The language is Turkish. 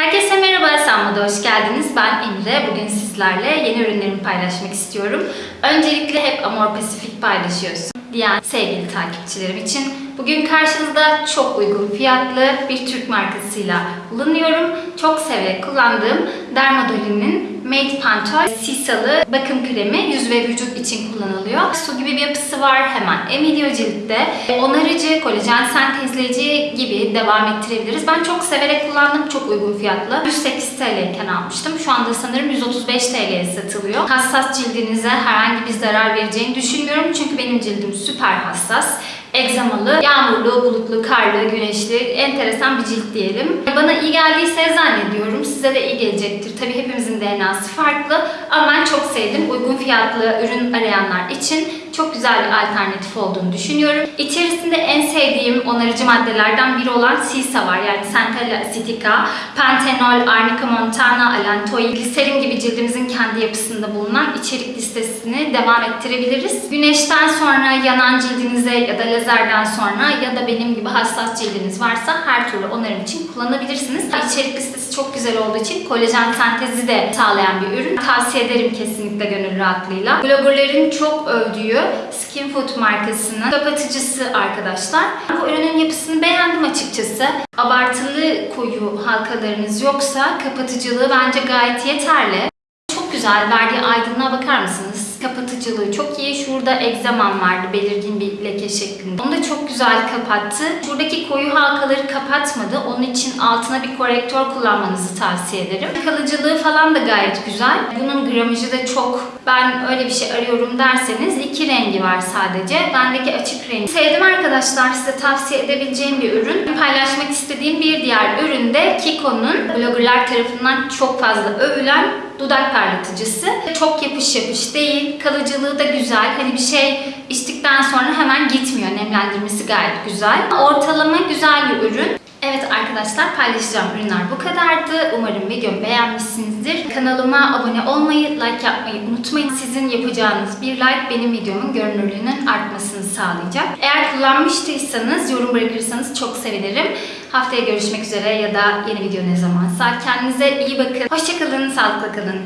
Herkese merhaba, Sanma'da hoş geldiniz. Ben Emre. Bugün sizlerle yeni ürünlerimi paylaşmak istiyorum. Öncelikle hep Amor Pasifik paylaşıyorsun diyen sevgili takipçilerim için bugün karşınızda çok uygun fiyatlı bir Türk markasıyla bulunuyorum. Çok severek kullandığım Dermadolin'in Made Pantol Sisalı bakım kremi yüz ve vücut için kullanılıyor. Su gibi bir yapısı var. Hemen emiliyor ciltte. Onarıcı, kolajen sentezleyici gibi devam ettirebiliriz. Ben çok severek kullandım. Çok uygun fiyatlı. 108 TL iken almıştım. Şu anda sanırım 135 TL'ye satılıyor. Hassas cildinize herhangi bir zarar vereceğini düşünmüyorum. Çünkü benim cildim süper hassas egzamalı, yağmurlu, bulutlu, karlı, güneşli, enteresan bir cilt diyelim. Bana iyi geldiyse zannediyorum. Size de iyi gelecektir. Tabii hepimizin DNA'sı farklı ama ben çok sevdim. Uygun fiyatlı ürün arayanlar için çok güzel bir alternatif olduğunu düşünüyorum. İçerisinde en sevdiğim onarıcı maddelerden biri olan Sisa var. Yani Centella Acetica, Pantenol, Arnica Montana, Allantoin, gliserin gibi cildimizin kendi yapısında bulunan içerik listesini devam ettirebiliriz. Güneşten sonra yanan cildinize ya da lazerden sonra ya da benim gibi hassas cildiniz varsa her türlü onarım için kullanabilirsiniz. İçerik listesi çok güzel olduğu için kolajen sentezi de sağlayan bir ürün. Tavsiye ederim kesinlikle gönül rahatlığıyla. Bloggerların çok övdüğü Skin Food markasının kapatıcısı arkadaşlar. Bu ürünün yapısını beğendim açıkçası. Abartılı koyu halkalarınız yoksa kapatıcılığı bence gayet yeterli. Çok güzel. Verdiği aydınlığa bakar mısınız? Kapatıcılığı çok iyi. Şurada egzamam vardı belirgin bir leke şeklinde. Onu da çok güzel kapattı. Şuradaki koyu halkaları kapatmadı. Onun için altına bir korektör kullanmanızı tavsiye ederim. Kalıcılığı falan da gayet güzel. Bunun gramajı da çok ben öyle bir şey arıyorum derseniz iki rengi var sadece. Bendeki açık rengi. Sevdim arkadaşlar. Size tavsiye edebileceğim bir ürün. Paylaşmak istediğim bir diğer ürün de Kiko'nun bloggerlar tarafından çok fazla övülen dudak parlatıcısı. Çok yapış yapış değil. Kalıcılığı da güzel. Hani bir şey içtikten sonra hemen gitmiyor. Nemlendirmesi gayet güzel. Ortalama güzel bir ürün. Evet arkadaşlar paylaşacağım ürünler bu kadardı. Umarım videomu beğenmişsinizdir. Kanalıma abone olmayı, like yapmayı unutmayın. Sizin yapacağınız bir like benim videomun görünürlüğünün artmasını sağlayacak. Eğer kullanmıştıysanız yorum bırakırsanız çok sevinirim. Haftaya görüşmek üzere ya da yeni video ne zamansa. Kendinize iyi bakın. Hoşçakalın, sağlıklı kalın.